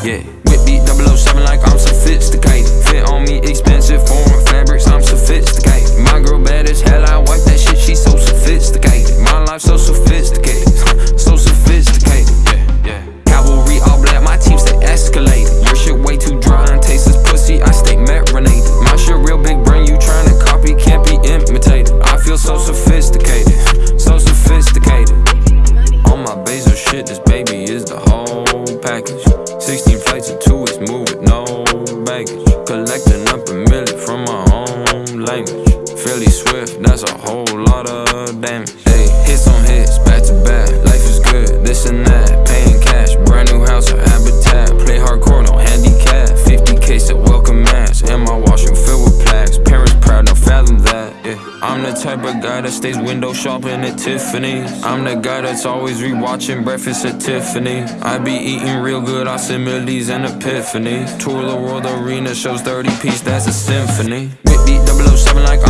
Yeah, whip beat 007 like I'm sophisticated. Fit on baggage. Collecting up a million from my own language. Fairly swift, that's a whole lot of damage. Hey, hits on hits, back to back. Life is good, this and that. I'm the type of guy that stays window shopping at Tiffany's. I'm the guy that's always rewatching breakfast at Tiffany. I be eating real good, I Millie's and Epiphany. Tour the world arena, shows 30 piece, that's a symphony. Beat 007 like